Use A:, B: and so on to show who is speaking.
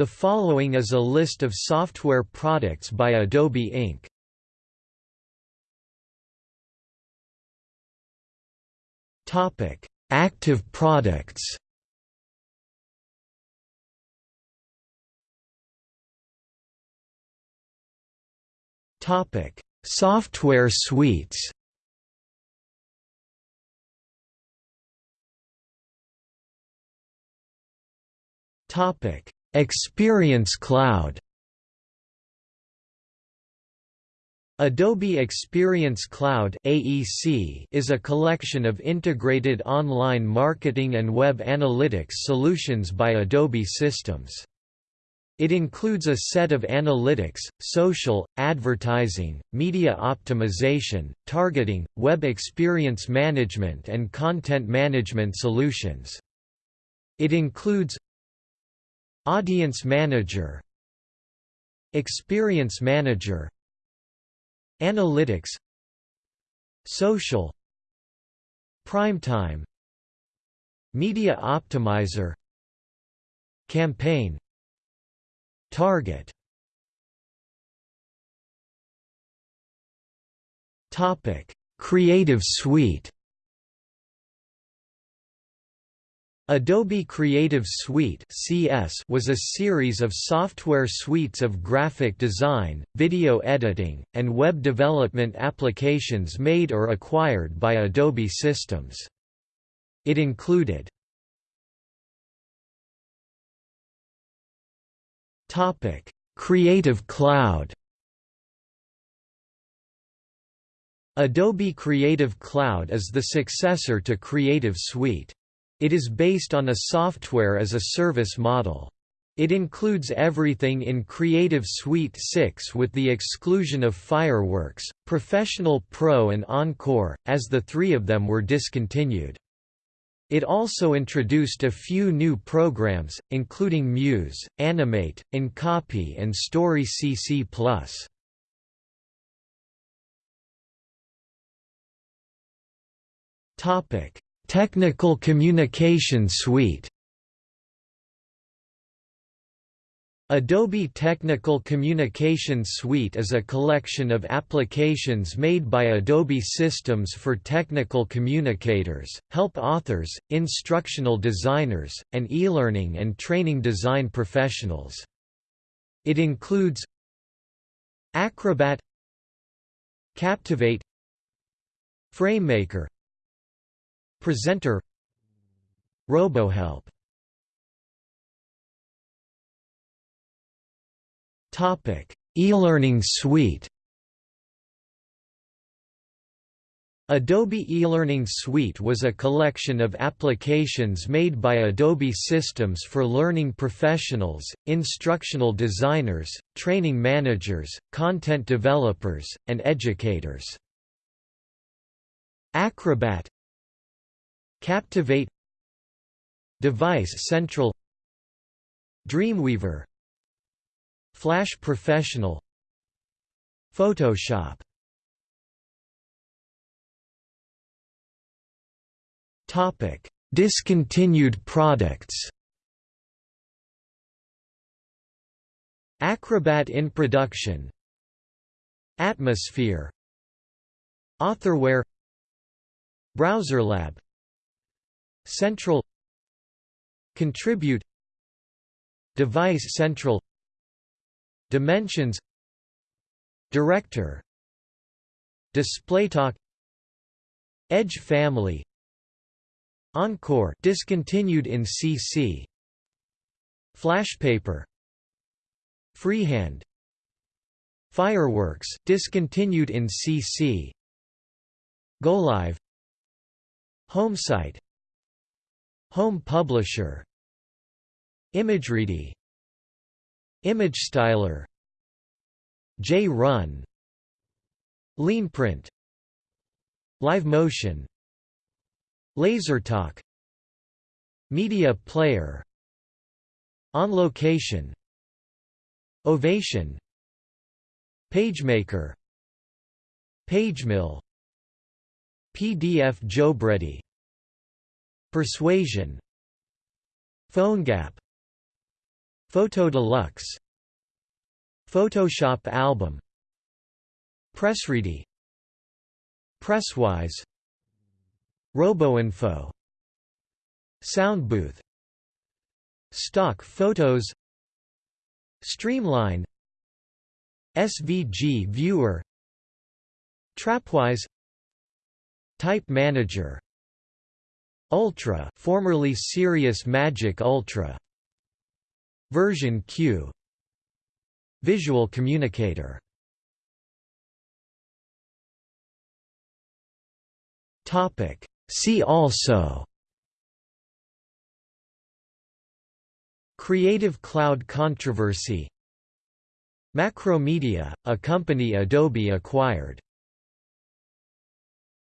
A: The following is a list of software products by Adobe Inc. Topic: Active products. Topic: Software suites. Topic: Experience Cloud. Adobe Experience Cloud (AEC) is a collection of integrated online marketing and web analytics solutions by Adobe Systems. It includes a set of analytics, social, advertising, media optimization, targeting, web experience management and content management solutions. It includes Audience Manager Experience Manager Analytics Social Primetime Media Optimizer Campaign Target Topic: Creative Suite. Adobe Creative Suite (CS) was a series of software suites of graphic design, video editing, and web development applications made or acquired by Adobe Systems. It included Topic: Creative Cloud. Adobe Creative Cloud is the successor to Creative Suite. It is based on a software as a service model. It includes everything in Creative Suite 6 with the exclusion of Fireworks, Professional Pro and Encore, as the three of them were discontinued. It also introduced a few new programs, including Muse, Animate, InCopy and Story CC+. Topic: Technical Communication Suite Adobe Technical Communication Suite is a collection of applications made by Adobe Systems for technical communicators, help authors, instructional designers, and e-learning and training design professionals. It includes Acrobat Captivate FrameMaker Presenter RoboHelp Topic: E-learning suite. Adobe eLearning Suite was a collection of applications made by Adobe Systems for learning professionals, instructional designers, training managers, content developers, and educators. Acrobat Captivate Device Central Dreamweaver Flash Professional Photoshop Topic: Discontinued products. Acrobat InProduction. Atmosphere. Authorware. BrowserLab. Central. Contribute. Device Central Dimensions Director DisplayTalk Edge family Encore discontinued in CC Flashpaper Freehand Fireworks discontinued in CC GoLive HomeSite Home Publisher. ImageReady. ImageStyler JRun LeanPrint LiveMotion LaserTalk Media Player. On Location. Ovation. PageMaker. PageMill PDF JobReady Persuasion PhoneGap Photo Deluxe Photoshop album Pressready Presswise RoboInfo Soundbooth Stock Photos Streamline SVG Viewer Trapwise Type Manager Ultra formerly Serious Magic Ultra. Version Cue. Visual Communicator. Topic. See also. Creative Cloud controversy. Macromedia, a company Adobe acquired